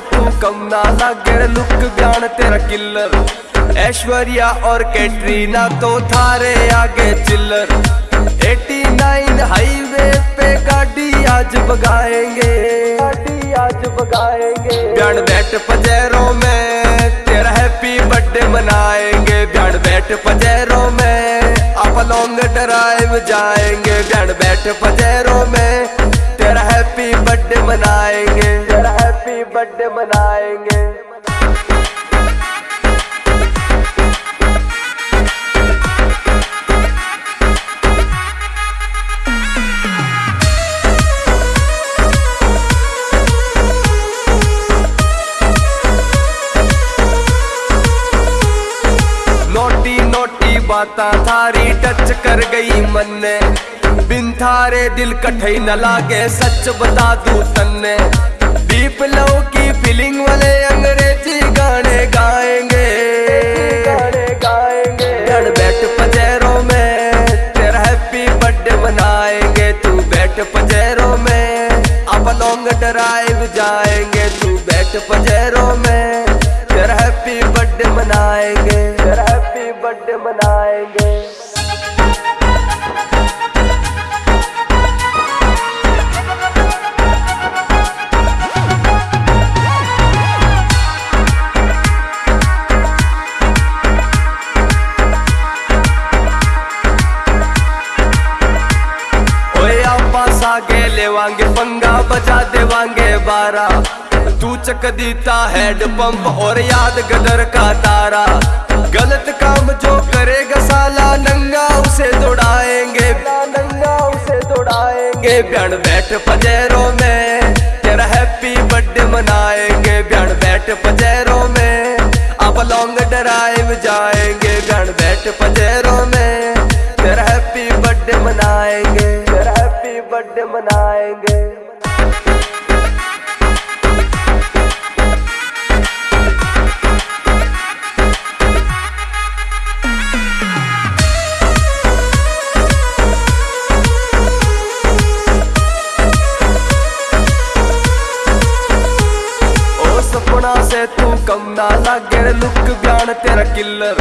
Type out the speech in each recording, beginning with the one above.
कम ना लागे लुक बयान तेरा किल्लर ऐश्वर्या और कैटरीना तो थारे आगे चिल्लर। 89 हाईवे पे गाड़ी आज बगाएँगे गाड़ी आज बगाएँगे बयान बैठ पजेरों में तेरा हैप्पी बर्थडे मनाएँगे। बयान बैठ पजेरों में आप लॉन्ग ड्राइव जाएँगे। बयान बैठ पजेरों में तेरा हैप्पी बर्थडे मनाएँगे। बर्थडे मनाएँगे। नोटी बाता थारी टच कर गई मन ने बिन थारे दिल कठई न लागे, सच बता दू तन्ने। दीप लो की फीलिंग वाले अंग्रेज़ी गाने गाएँगे। गाने गाएँगे बैठ पजेरों में तेरा हैप्पी बर्थडे मनाएँगे। तू बैठ पजेरों में अब लॉन्ग ड्राइव जाएँगे। तू बैठ पजेरों में तेरा हैप्पी बर्थडे मनाएँगे। तेरा हैप्पी बर्थडे मनाएँगे। सागे लेवांगे पंगा बजा देवांगे बारा। तू चक दीता हेड पंप और याद गदर का तारा। गलत काम जो करेगा साला नंगा, उसे दौड़ाएँगे। नंगा, उसे दौड़ाएँगे। बयान बैठ पजेरों में, तेरा हैप्पी बर्थडे मनाएँगे। बयान बैठ पजेरों में आप लॉन्ग ड्राइव जाएँगे। बयान बैठ पजेरों में बर्थडे मनाएँगे सपना से तू कम ना लागे, लुक बयान तेरा किल्लर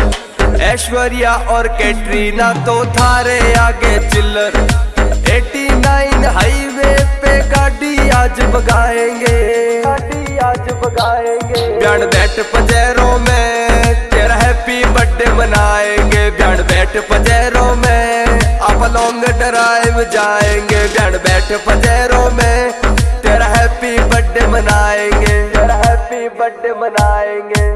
ऐश्वर्या और कैटरीना तो थारे आगे चिल्लर। 89 हाईवे पे गाड़ी आज बगाएँगे गाड़ी आज बगाएँगे बैठ पजेरों में तेरा हैप्पी बर्थडे मनाएँगे। बयान बैठ पजेरों में आप लॉन्ग ड्राइव जाएँगे। बयान बैठ पजेरों में तेरा हैप्पी बर्थडे मनाएँगे। तेरा हैप्पी बर्थडे मनाएँगे।